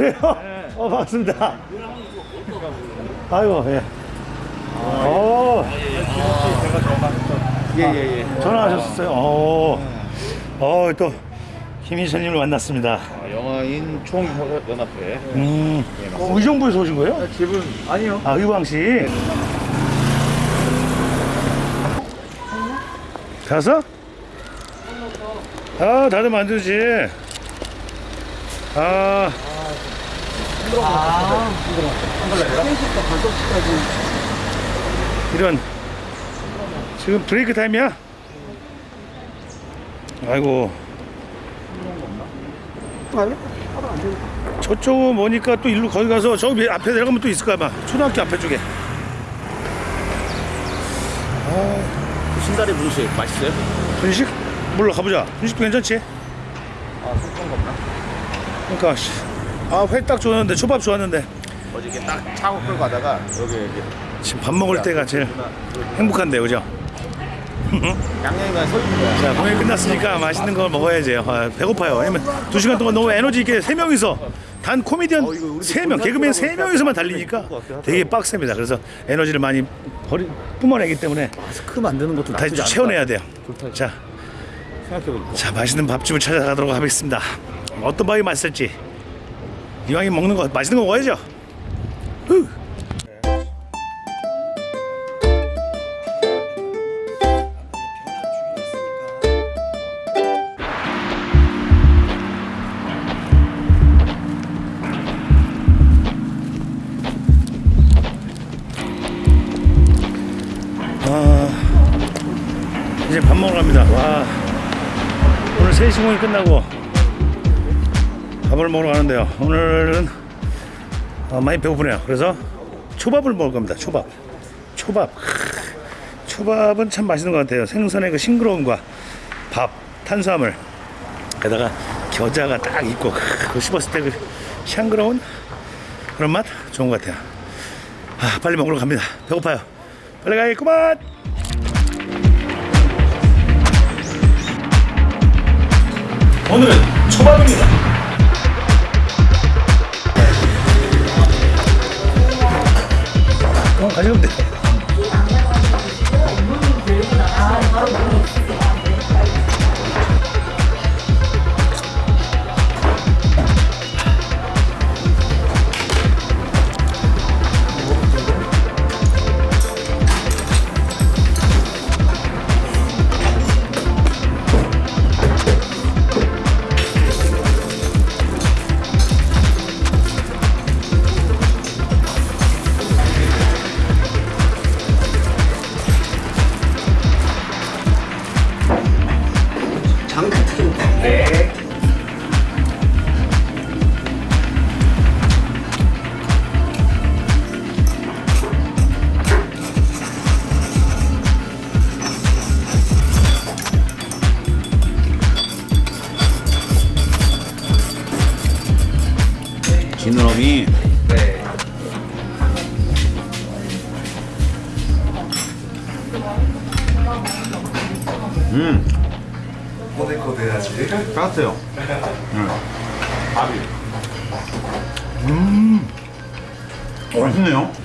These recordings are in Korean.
그래요? 네. 어, 반갑습니다. 아이고, 예. 어, 제가 전화했던. 예예 예. 전화하셨어요? 어, 어, 또, 김희선님을 만났습니다. 아, 영화인 총연합회. 음, 어, 의정부에서 오신 거예요? 집은 아니요. 아, 의왕시. 가서? 아, 다들 만들지. 아, 이런. 지금 브레이크 타임이야? 아이고. 저쪽은 뭐니까 또 일로 거기 가서 저 앞에 내려가면 또 있을 거야 아마 초등학교 앞에 쪽에 신다리 분식 맛있어요? 분식? 몰라 가보자 분식도 괜찮지? 아 소금 겁나. 그러니까 씨. 아 회 딱 좋았는데 초밥 좋았는데. 어저께 딱 차고 끌고 가다가 여기 이렇게 지금 밥 먹을 때가 제일 행복한데 그죠? 양양이가 서 있는 거야. 자 공연 끝났으니까 맛있는 걸 먹어야죠 아, 배고파요. 왜냐면 두 시간 동안 너무 에너지 있게 세 명이서 단 코미디언 어, 이거 우리도 세명 개그맨 세 명이서만 달리니까 되게 빡셉니다. 그래서 에너지를 많이 버리, 뿜어내기 때문에 마스크 만드는 것도 다시 않다. 채워내야 돼요. 좋다. 자. 자 맛있는 밥집을 찾아가도록 하겠습니다. 어떤 밥이 맛있을지 이왕이 먹는 거 맛있는 거 먹어야죠. 후. 아, 이제 밥 먹으러 갑니다. 와 오늘 3시 공이 끝나고 먹으러 가는데요. 오늘은 어, 많이 배고프네요. 그래서 초밥을 먹을 겁니다. 초밥. 초밥. 크, 초밥은 참 맛있는 것 같아요. 생선의 그 싱그러움과 밥, 탄수화물, 게다가 겨자가 딱 있고 크, 그 씹었을 때 그 샹그러운 그런 맛 좋은 것 같아요. 아, 빨리 먹으러 갑니다. 배고파요. 빨리 가야겠구만. 오늘은 초밥입니다. 지느러미. 음. 코데코데하지. 따뜻해요. 밥이. 음. 맛있네요.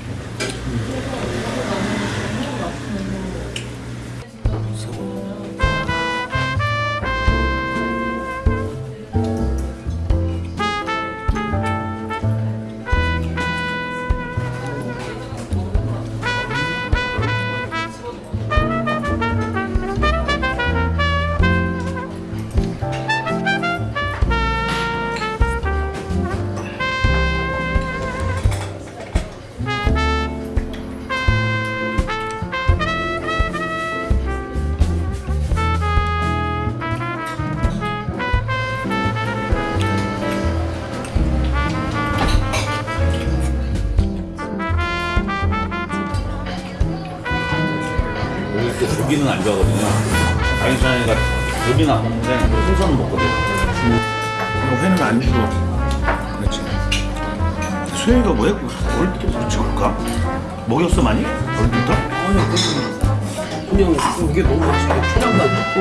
고기는 안 먹는데 생선은 먹거든. 이거 회는 안 주고. 그렇지. 수혜가 왜 어릴 때부터 그렇지 그럴까? 먹였어 많이? 어릴 때부터? 아니요, 그냥 그냥 이게 너무 맛있게 초장도 안 넣고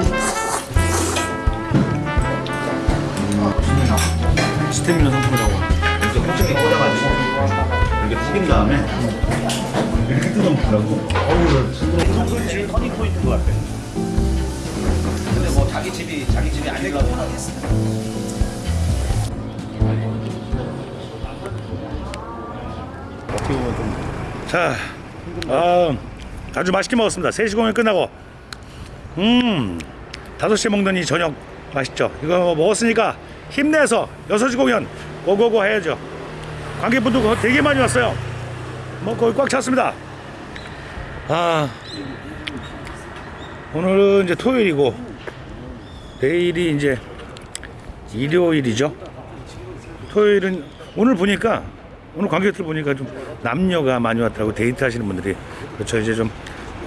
스태미나 상품이라고. 이렇게 호칭에 꽂아가지고 이렇게 튀긴 다음에 이렇게 뜯어먹더라고. 어우, 제일 터닝 포인트인 것 같아. 뭐 자기 집이 자기 집이 아니라고. 어떻게 보면 좀. 자, 아, 아주 맛있게 먹었습니다. 3시 공연 끝나고. 음, 5시에 먹는 이 저녁 맛있죠? 이거 먹었으니까 힘내서 6시 공연 고고고 해야죠. 관객분들 되게 많이 왔어요. 뭐 거의 꽉 찼습니다. 아, 오늘은 이제 토요일이고, 내일이 이제 일요일이죠. 토요일은 오늘 보니까 오늘 관객들 보니까 좀 남녀가 많이 왔다고 데이트 하시는 분들이 그렇죠. 이제 좀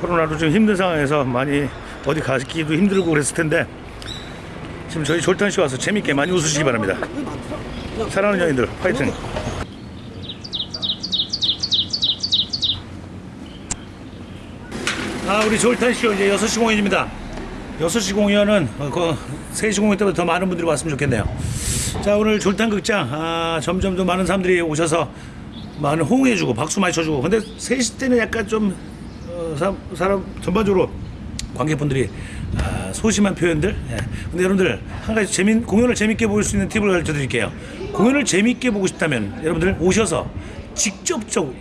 코로나로 좀 힘든 상황에서 많이 어디 가기도 힘들고 그랬을 텐데 지금 저희 졸탄 씨 와서 재밌게 많이 웃으시기 바랍니다. 사랑하는 연인들 파이팅. 아 우리 졸탄 쇼 이제 6시 공연입니다 6시 공연은 어, 그 3시 공연 때보다 더 많은 분들이 왔으면 좋겠네요. 자 오늘 졸탄극장 아, 점점 더 많은 사람들이 오셔서 많은 호응해주고 박수 많이 쳐주고. 근데 3시 때는 약간 좀 어, 사, 사람 전반적으로 관객분들이 아, 소심한 표현들? 예. 근데 여러분들 한 가지 재밌 공연을 재밌게 볼수 있는 팁을 가르쳐 드릴게요. 공연을 재밌게 보고 싶다면 여러분들 오셔서 직접적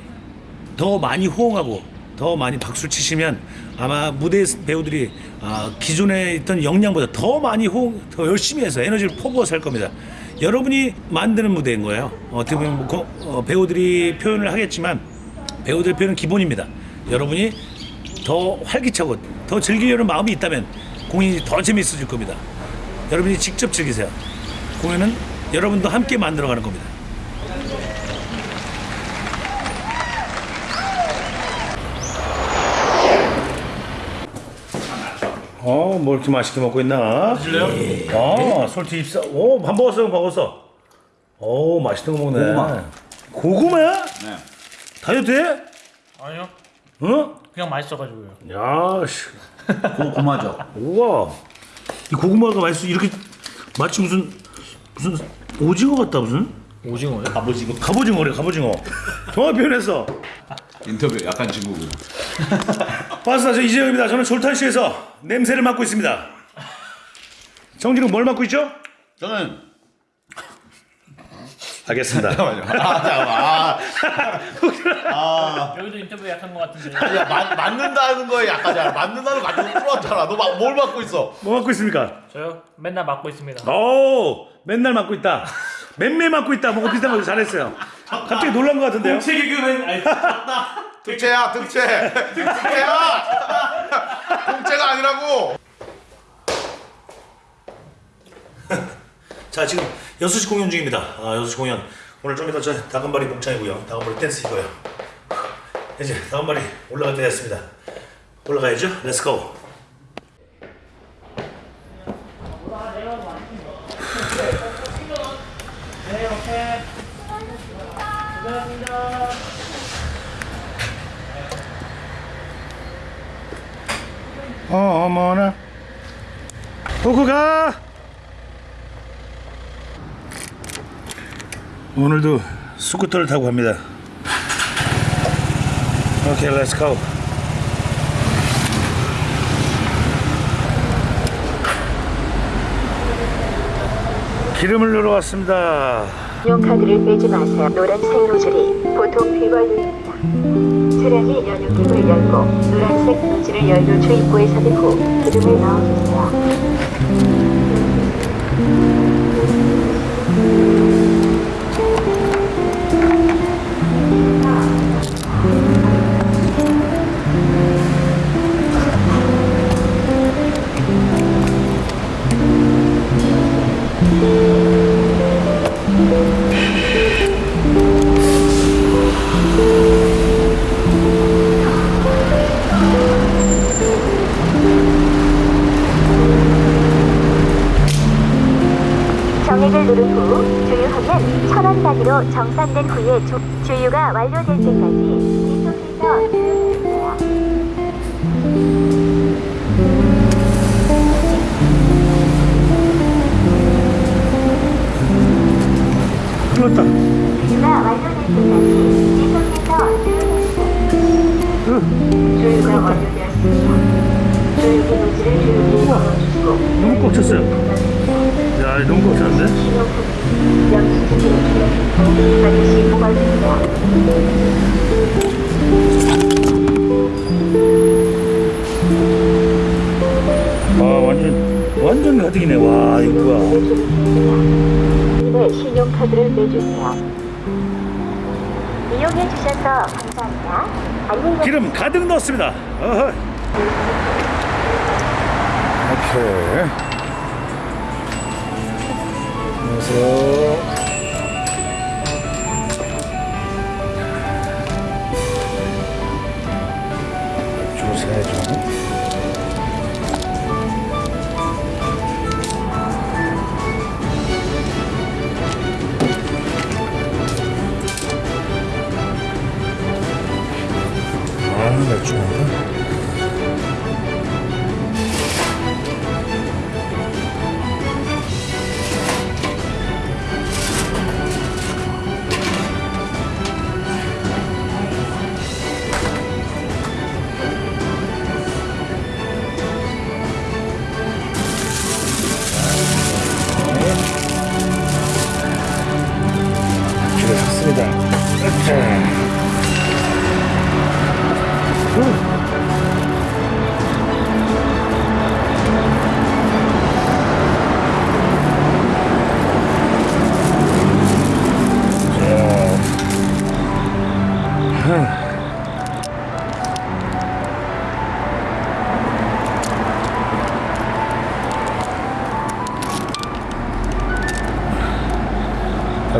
더 많이 호응하고 더 많이 박수 치시면 아마 무대 배우들이 아, 기존에 있던 역량보다 더 많이 호응, 더 열심히 해서 에너지를 퍼부어서 할 겁니다. 여러분이 만드는 무대인 거예요. 어떻게 보면 뭐 거- 어, 배우들이 표현을 하겠지만 배우들 표현은 기본입니다. 여러분이 더 활기차고 더 즐기려는 마음이 있다면 공연이 더 재밌어질 겁니다. 여러분이 직접 즐기세요. 공연은 여러분도 함께 만들어가는 겁니다. 어, 뭐 이렇게 맛있게 먹고 있나? 드실래요? 아, 솔티 입사. 오, 밥 먹었어, 밥 먹었어. 오, 맛있는 거 먹네. 고구마. 고구마야? 네. 다이어트 해? 아니요. 어? 그냥 맛있어가지고요. 야, 씨. 고, 고마죠. 우와. 이 고구마가 맛있어. 이렇게 마치 무슨, 무슨 오징어 같다, 무슨? 오징어요? 아버지고 갑오징어래, 갑오징어. 정확히 표현했어. 인터뷰 약간 지구고. 반갑습니다. 저 이재영입니다. 저는 졸탄시에서 냄새를 맡고 있습니다. 정진은 뭘 맡고 있죠? 저는 알겠습니다. 아, 여기도 인터뷰 약한 것 같은데. 야, 맞, 맞는다는 거에 약하잖아. 맞는다는 거 가지고 풀었잖아. 너 뭘 맡고 있어? 뭐 맡고 있습니까? 저요? 맨날 맡고 있습니다. 오, 맨날 맡고 있다. 맨매 맡고 있다. 뭐 비슷한 거 잘했어요. 갑자기 놀란 것 같은데요? 개그맨 아니 득채야, 득채. 득채야. 공채가 아니라고. 자, 지금 6시 공연 중입니다. 아, 6시 공연. 오늘 좀 이따 저 다금바리 목장이고요. 다금바리 댄스 이거요. 이제 다금바리 올라갈 때 됐습니다. 올라가야죠. Let's go. 어머나. 보고 가! 오늘도 스쿠터를 타고 갑니다. 오케이 let's go 기름을 넣으러 왔습니다. 신용카드를 빼지 마세요. 노란색 노즐이 보통 휘발유입니다. 차량이 연료통을 열고 노란색 노즐을 연료 주입구에 삽입 후 기름을 넣어주세요. 정산된 후에 주, 주유가 완료될 때까지 계속해서 주유기에 걸어주시고 너무 꽉 찼어요. 야, 너무 보관됩니다. 아, 완전, 완전 가득이네. 와, 이거 뭐야. 네, 신용카드를 내주세요. 이용해 주셔서 감사합니다. 기름 가득 넣었습니다. 어허. 오케이. 그래서 주세 좀.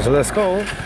So let's go.